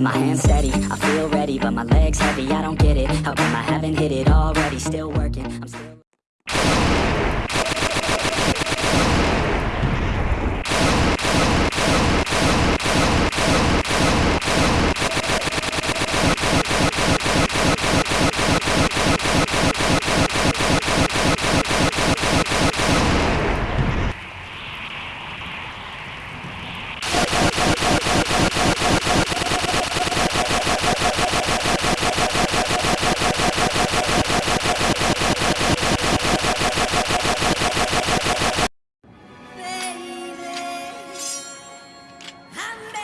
My hands steady, I feel ready But my legs heavy, I don't get it. How come I haven't hit it already? Still working, I'm still And